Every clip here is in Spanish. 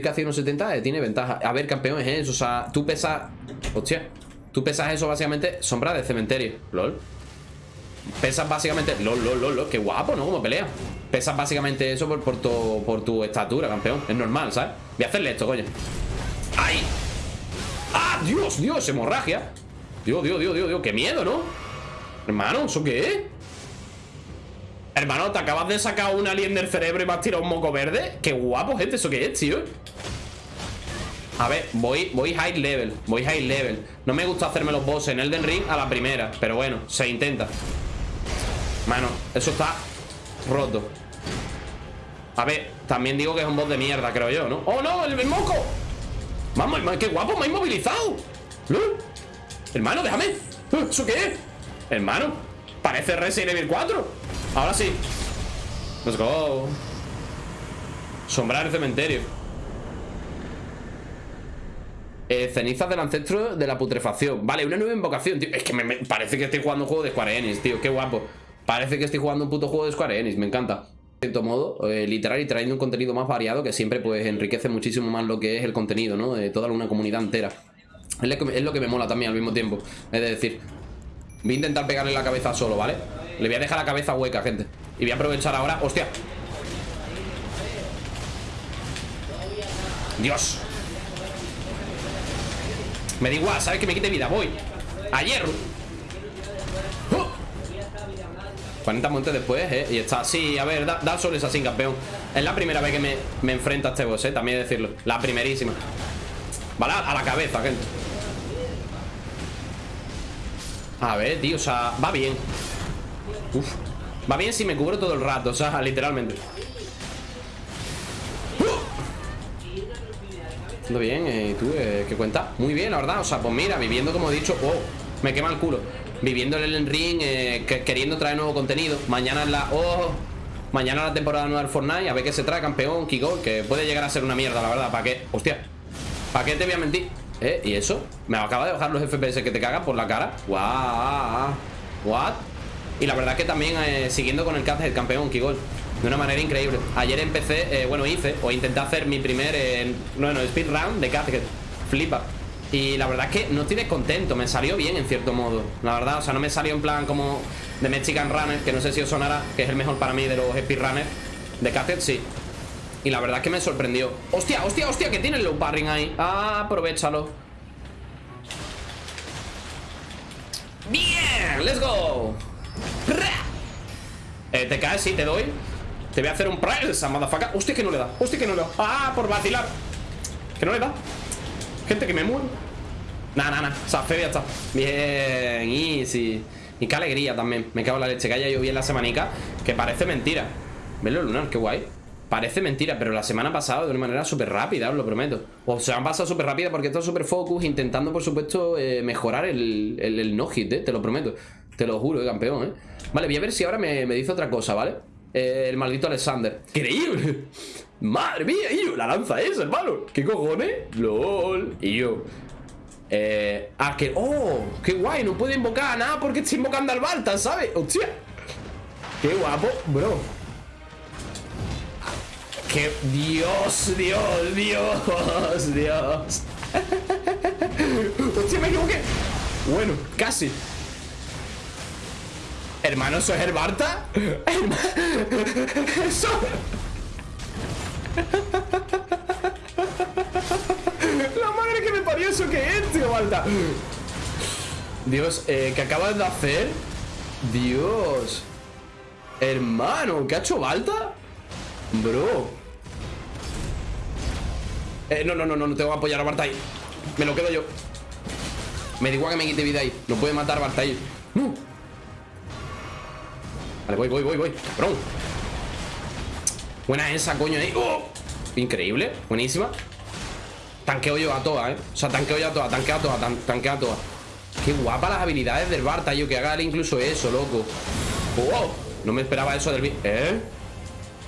que hace unos 70 tiene ventaja. A ver, campeón es eso. O sea, tú pesas. Hostia. Tú pesas eso básicamente. Sombra de cementerio. LOL. Pesas básicamente. LOL, LOL, LOL, LOL. Qué guapo, ¿no? Como pelea. Pesas básicamente eso por, por, tu, por tu estatura, campeón. Es normal, ¿sabes? Voy a hacerle esto, coño. ¡Ay! ¡Ah! ¡Dios, Dios! Hemorragia. Dios, Dios, Dios, Dios, Dios. ¡Qué miedo, ¿no? Hermano, ¿eso qué es? Hermano, ¿te acabas de sacar un alien del cerebro y me has tirado un moco verde? Qué guapo, gente, ¿eso qué es, tío? A ver, voy, voy high level Voy high level No me gusta hacerme los bosses en Elden Ring a la primera Pero bueno, se intenta Mano, eso está roto A ver, también digo que es un boss de mierda, creo yo, ¿no? ¡Oh, no! ¡El, moco! Vamos, qué guapo, me ha inmovilizado Hermano, déjame ¿Eso qué es? Hermano, parece Resident Evil 4 Ahora sí Let's go Sombrar el cementerio eh, Cenizas del ancestro de la putrefacción Vale, una nueva invocación, tío Es que me, parece que estoy jugando un juego de Square Enix, tío Qué guapo Parece que estoy jugando un puto juego de Square Enix Me encanta de cierto modo, eh, literal y trayendo un contenido más variado que siempre pues enriquece muchísimo más lo que es el contenido, ¿no? De toda una comunidad entera. Es lo, que, es lo que me mola también al mismo tiempo. Es decir, voy a intentar pegarle la cabeza solo, ¿vale? Le voy a dejar la cabeza hueca, gente Y voy a aprovechar ahora ¡Hostia! ¡Dios! Me da igual, ¿sabes? Que me quite vida, voy A hierro 40 montes después, ¿eh? Y está, sí, a ver, da, sol es así, campeón Es la primera vez que me, me enfrento a este boss, ¿eh? También decirlo La primerísima Vale, a la cabeza, gente A ver, tío, o sea, va bien Uf. Va bien si me cubro todo el rato, o sea, literalmente. Todo bien, eh, ¿tú eh, qué cuenta? Muy bien, la verdad, o sea, pues mira, viviendo como he dicho Oh, me quema el culo Viviendo el Elden Ring, eh, queriendo traer nuevo contenido Mañana es la... Oh, mañana la temporada nueva del Fortnite A ver qué se trae, campeón, Kiko Que puede llegar a ser una mierda, la verdad ¿Para qué? Hostia ¿Para qué te voy a mentir? ¿Eh? ¿Y eso? Me acaba de bajar los FPS que te cagan por la cara Guau What? Y la verdad que también eh, siguiendo con el cast del campeón Kigol De una manera increíble. Ayer empecé, eh, bueno hice O intenté hacer mi primer eh, Bueno, speedrun de cast flipa. Y la verdad es que no estoy descontento Me salió bien en cierto modo La verdad, o sea, no me salió en plan como De Mexican Runner Que no sé si os sonará Que es el mejor para mí de los speedrunners De Casket, sí. Y la verdad es que me sorprendió. Hostia, hostia, hostia Que tiene el low parring ahí. Ah, Aprovechalo. Bien, let's go ¿Te caes? Sí, te doy. Te voy a hacer un press, motherfucker. Hostia, que no le da Hostia, que no le da. Ah, por vacilar. Que no le da. Gente, que me muero Nah, nah, nah. O sea, ya está Bien, easy. Y qué alegría también. Me cago en la leche. Que haya llovido la semanica Que parece mentira. Velo lunar, qué guay. Parece mentira, pero la semana pasada de una manera súper rápida, os lo prometo. O se han pasado súper rápida porque esto súper focus Intentando, por supuesto, eh, mejorar el, el, no-hit, eh, te lo prometo Te lo juro, eh, campeón, eh Vale, voy a ver si ahora me, dice otra cosa, ¿vale? Eh, el maldito Alexander ¡Increíble! ¡Madre mía! Yo, la lanza esa, hermano ¿Qué cojones? ¡Lol! Y yo Eh... Ah, que... ¡Oh! ¡Qué guay! No puedo invocar a nada porque estoy invocando al Balta, ¿sabes? ¡Hostia! ¡Qué guapo, bro! ¡Qué... Dios, Dios, Dios, Dios! ¡Hostia, me equivoqué! Bueno, casi Hermano, ¿eso es el Barta? Eso. La madre que me parió eso que es, tío, Barta. Dios, eh, ¿qué acabas de hacer? Dios. Hermano, ¿qué ha hecho Balta? Bro. Eh, no, no, no, no, no tengo que apoyar a Barta ahí. Me lo quedo yo. Me da igual que me quite vida ahí. No puede matar Barta ahí. No Vale, voy, voy, voy, voy Cabrón Buena esa, coño, ahí ¡Oh! Increíble, buenísima Tanqueo yo a todas, eh O sea, tanqueo yo a todas, tanqueo a todas, tan, tanqueo a todas Qué guapa las habilidades del Barta, yo Que haga incluso eso, loco ¡Oh! No me esperaba eso del... ¿Eh?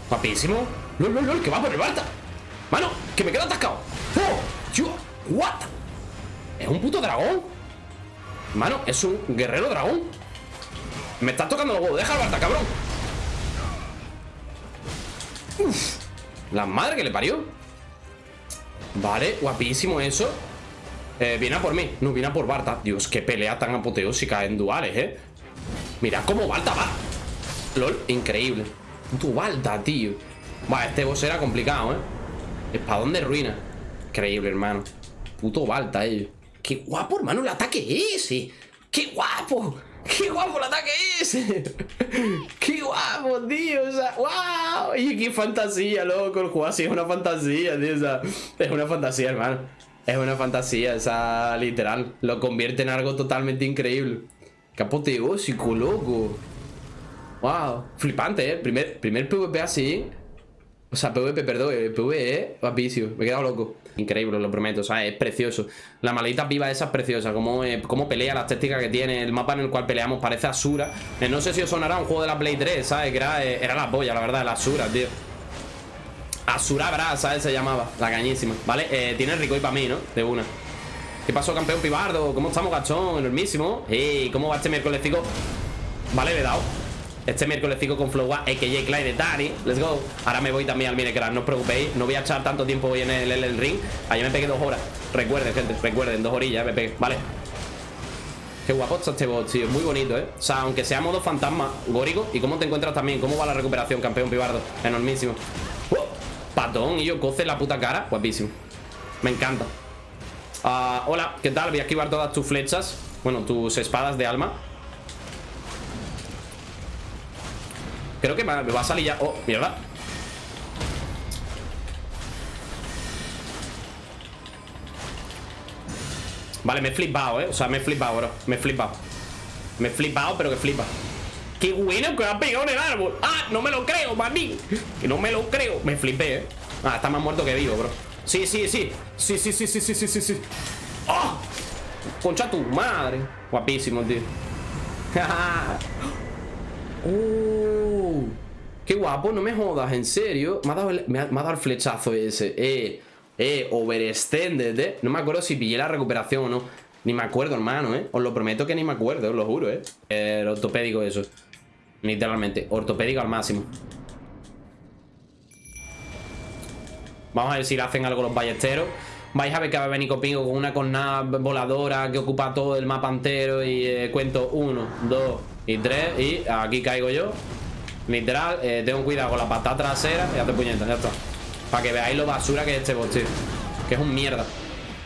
Guapísimo ¡Lol, lol, lol! ¡Que va por el Barta! ¡Mano! ¡Que me quedo atascado! ¡Oh! ¡Yo! ¿What? ¿Es un puto dragón? Mano, es un guerrero dragón me estás tocando los huevos. Deja Barta, cabrón. Uf. La madre que le parió. Vale, guapísimo eso. Eh, Viene por mí, no, viene a por Barta. Dios, qué pelea tan apoteósica en duales, eh. Mira cómo Balta va. LOL, increíble. Tu Balta, tío. Vale, este boss era complicado, eh. Espadón de ruina. Increíble, hermano. Puto Balta, eh. Qué guapo, hermano, el ataque ese. Qué guapo ¡Qué guapo el ataque ese! ¡Qué guapo, tío! ¡wow! Y qué fantasía, loco. El juego así es una fantasía, tío. O sea, es una fantasía, hermano. Es una fantasía, o sea, literal. Lo convierte en algo totalmente increíble. Qué apoteósico, loco. Wow. Flipante, ¿eh? Primer, primer PvP así. O sea, PvP, perdón, el PvE, guapísimo. Me he quedado loco. Increíble, lo prometo, o sea, es precioso. La maldita viva esa es preciosa. Como, eh, pelea, la estética que tiene. El mapa en el cual peleamos parece Asura. Eh, no sé si os sonará un juego de la Play 3, ¿sabes? Era, eh, era la polla, la verdad, la Asura, tío. Asura ¿sabes? Se llamaba. La cañísima. ¿Vale? Eh, tiene rico y para mí, ¿no? De una. ¿Qué pasó, campeón pibardo? ¿Cómo estamos, gachón? Enormísimo. Ey, ¿cómo va este miércoles? Vale, le he dado. Este miércoles fico con Flow AKJ Clyde de Dani Let's go. Ahora me voy también al Minecraft No os preocupéis. No voy a echar tanto tiempo hoy en el, ring. Ayer me pegué dos horas. Recuerden, gente Recuerden Dos orillas me pegué. Vale. Qué guapo está este bot, tío. Muy bonito, ¿eh? O sea, aunque sea modo fantasma Górico. ¿Y cómo te encuentras también? ¿Cómo va la recuperación, campeón pibardo? Enormísimo. Uh, Patón Y yo coce la puta cara. Guapísimo. Me encanta. Uh, Hola, ¿qué tal? Voy a esquivar todas tus flechas. Bueno, tus espadas de alma Creo que me va a salir ya. Oh, mierda Vale, me he flipado, eh. O sea, me he flipado, bro. Me he flipado. Me he flipado, pero que flipa. Qué bueno que ha pegado en el árbol. Ah, no me lo creo, maní. Que no me lo creo. Me flipé, eh. Ah, está más muerto que vivo, bro. Sí, sí, sí. Sí, sí, sí, sí, sí, sí, sí, sí. ¡Oh! Concha tu madre. Guapísimo, tío ¡Oh! ¡Qué guapo! No me jodas, en serio. Me ha dado el, flechazo ese. Eh, eh, overextended, eh. No me acuerdo si pillé la recuperación o no. Ni me acuerdo, hermano, eh. Os lo prometo que ni me acuerdo, os lo juro, eh. El ortopédico eso. Literalmente, ortopédico al máximo. Vamos a ver si le hacen algo los ballesteros. Vais a ver que va a venir conmigo con una cornada voladora que ocupa todo el mapa entero y eh, cuento uno, dos y tres y aquí caigo yo. Literal, eh, tengo cuidado con la patada trasera y hace puñetas, ya está. Para que veáis lo basura que es este boss, tío. Que es un mierda.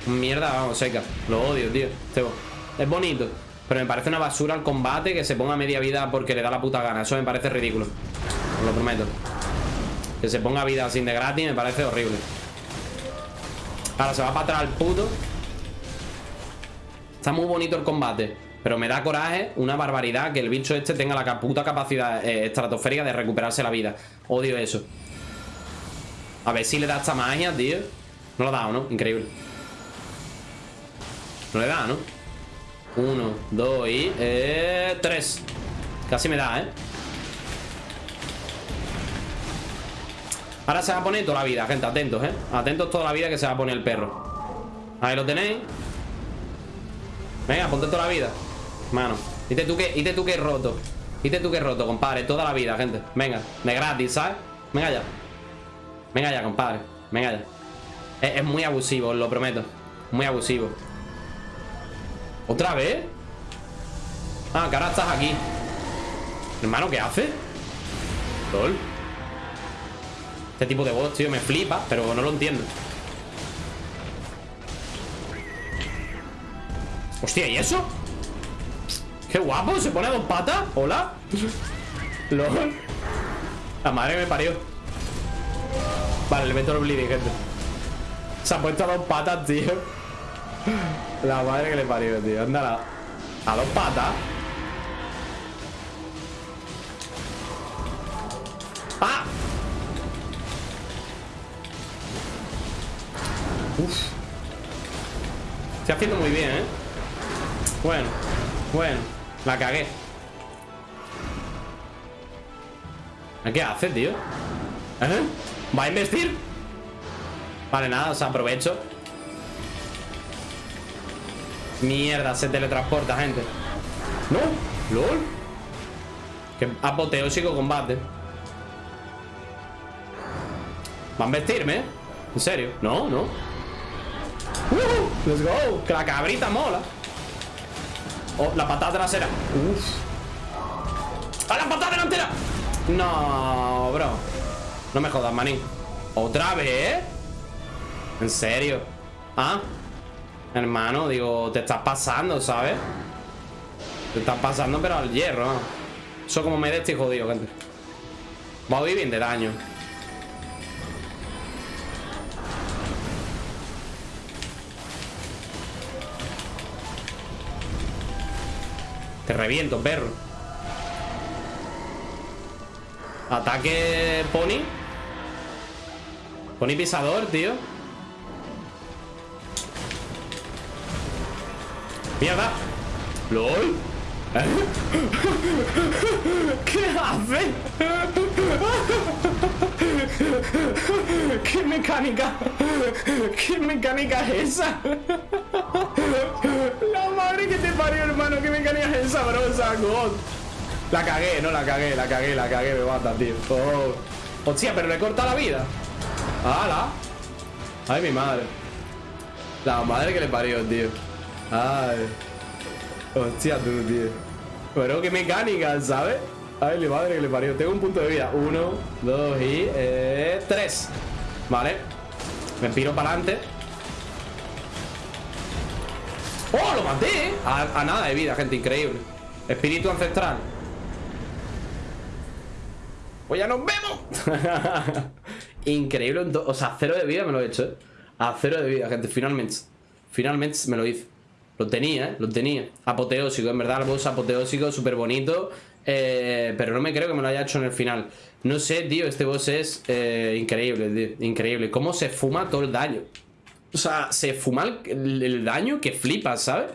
Un mierda, vamos, seca. Lo odio, tío. Este boss. Es bonito. Pero me parece una basura el combate que se ponga media vida porque le da la puta gana. Eso me parece ridículo. Os lo prometo. Que se ponga vida sin de gratis me parece horrible. Ahora se va para atrás el puto Está muy bonito el combate Pero me da coraje, una barbaridad Que el bicho este tenga la puta capacidad eh, estratosférica De recuperarse la vida Odio eso A ver si le da esta magia, tío No lo ha dado, ¿no? Increíble No le da, ¿no? Uno, dos y... Eh, tres Casi me da, ¿eh? Ahora se va a poner toda la vida, gente, atentos, ¿eh? Atentos toda la vida que se va a poner el perro Ahí lo tenéis Venga, ponte toda la vida Mano, dite tú que, dite tú que roto. Dite tú que roto, compadre, toda la vida, gente. Venga, de gratis, ¿sabes? Venga ya. Venga ya, compadre, venga ya. Es, muy abusivo, os lo prometo. Muy abusivo. ¿Otra vez? Ah, que ahora estás aquí. Hermano, ¿qué hace? LOL. Este tipo de boss, tío, me flipa Pero no lo entiendo. Hostia, ¿y eso? Qué guapo, se pone a dos patas. Hola. LOL. La madre me parió. Vale, le meto el bleeding, gente. Se ha puesto a dos patas, tío. La madre que le parió, tío. Anda a dos patas. ¡Ah! Uf. Estoy haciendo muy bien, ¿eh? Bueno, bueno La cagué ¿Qué hace, tío? ¿Eh? ¿Va a investir? Vale, nada, o sea, aprovecho Mierda, se teletransporta, gente ¿No? ¿Lol? Qué apoteósico combate ¿Va a investirme? ¿En serio? No, no Uh, let's go. Que la cabrita mola. Oh, la patada trasera. Uf. ¡A la patada delantera! No, bro. No me jodas, manín. ¿Otra vez? ¿En serio? ¿Ah? Hermano, digo, te estás pasando, ¿sabes? Te estás pasando, pero al hierro. Eso como me de este jodido, gente. Voy bien de daño. Te reviento, perro. Ataque Pony. Pony pisador, tío. ¡Mierda! ¡Lol! ¿Qué hace? ¿Qué mecánica? ¿Qué mecánica es esa? La madre que te parió, hermano. ¿Qué mecánica es esa, brosa? God. La cagué, no la cagué, la cagué, la cagué, me mata, tío. Oh. Hostia, pero le corta la vida. ¡Hala! Ay, mi madre. La madre que le parió, tío. Ay. Hostia, tú, tío. Pero qué mecánica, ¿sabes? Ay, mi madre que le parió. Tengo un punto de vida. Uno, dos y eh, tres. Vale. Me piro para adelante. ¡Oh, lo maté! A, a nada de vida, gente, increíble. Espíritu ancestral. Pues ya nos vemos. increíble. O sea, cero de vida me lo he hecho, ¿eh? A cero de vida, gente, finalmente. Finalmente me lo hice. Lo tenía, ¿eh? Lo tenía. Apoteósico, en verdad, el boss apoteósico, súper bonito. Eh, pero no me creo que me lo haya hecho en el final. No sé, tío, este boss es eh, increíble, tío. Increíble. Cómo se fuma todo el daño. O sea, se fuma el, el daño que flipas, ¿sabes?